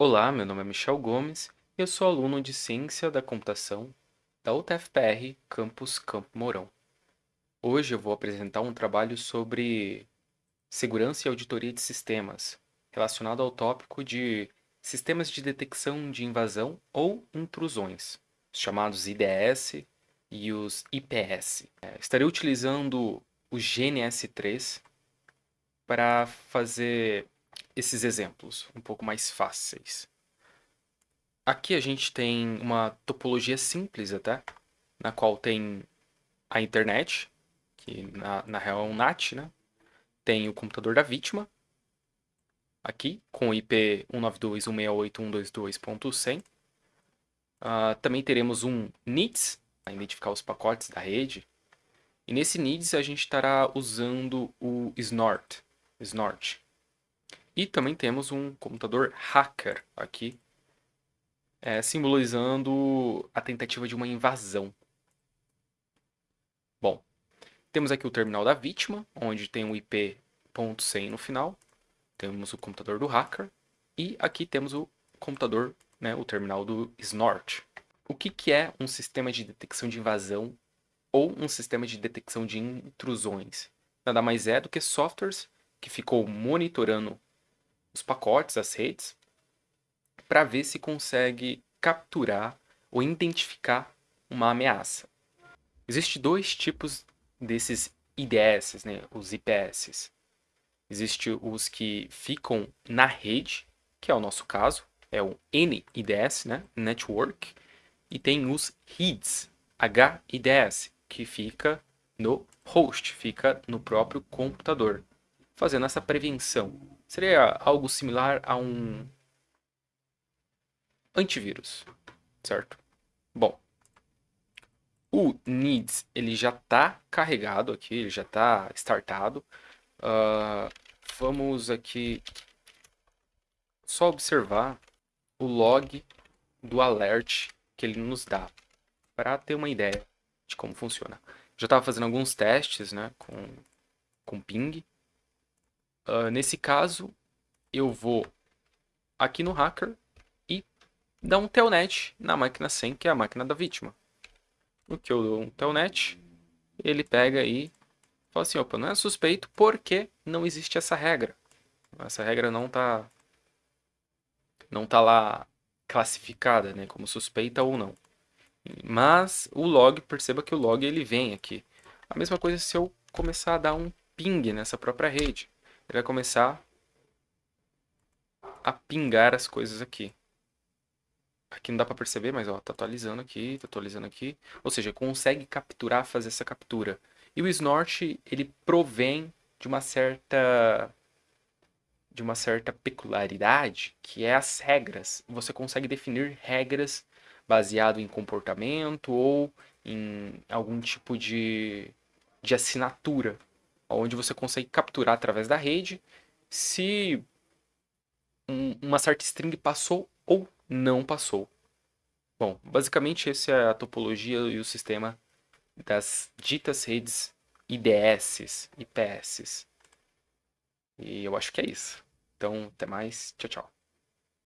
Olá, meu nome é Michel Gomes e eu sou aluno de Ciência da Computação da UTFPR Campus Campo Mourão. Hoje eu vou apresentar um trabalho sobre segurança e auditoria de sistemas, relacionado ao tópico de sistemas de detecção de invasão ou intrusões, chamados IDS e os IPS. É, estarei utilizando o GNS3 para fazer esses exemplos um pouco mais fáceis. Aqui a gente tem uma topologia simples até, na qual tem a internet, que na, na real é um NAT, né? Tem o computador da vítima, aqui, com IP 192.168.122.100. Uh, também teremos um NIDS, para identificar os pacotes da rede. E nesse NIDS a gente estará usando o Snort, Snort e também temos um computador hacker aqui, é, simbolizando a tentativa de uma invasão. Bom, temos aqui o terminal da vítima, onde tem o IP.100 no final. Temos o computador do hacker. E aqui temos o computador, né, o terminal do Snort. O que, que é um sistema de detecção de invasão ou um sistema de detecção de intrusões? Nada mais é do que softwares que ficou monitorando os pacotes, as redes, para ver se consegue capturar ou identificar uma ameaça. Existem dois tipos desses IDS, né, os IPS. Existem os que ficam na rede, que é o nosso caso, é o NIDS, né, Network, e tem os HIDS, HIDS, que fica no host, fica no próprio computador, fazendo essa prevenção Seria algo similar a um antivírus, certo? Bom, o needs ele já está carregado aqui, ele já está startado. Uh, vamos aqui só observar o log do alert que ele nos dá para ter uma ideia de como funciona. Já estava fazendo alguns testes né, com, com ping Uh, nesse caso, eu vou aqui no hacker e dar um telnet na máquina 100, que é a máquina da vítima. No que eu dou um telnet, ele pega e fala assim, opa, não é suspeito porque não existe essa regra. Essa regra não está não tá lá classificada, né, como suspeita ou não. Mas o log, perceba que o log ele vem aqui. A mesma coisa se eu começar a dar um ping nessa própria rede ele vai começar a pingar as coisas aqui. Aqui não dá para perceber, mas ó, tá atualizando aqui, tá atualizando aqui. Ou seja, consegue capturar, fazer essa captura. E o snort, ele provém de uma certa de uma certa peculiaridade, que é as regras. Você consegue definir regras baseado em comportamento ou em algum tipo de, de assinatura onde você consegue capturar através da rede se uma certa string passou ou não passou. Bom, basicamente essa é a topologia e o sistema das ditas redes IDS, IPS. E eu acho que é isso. Então, até mais. Tchau, tchau.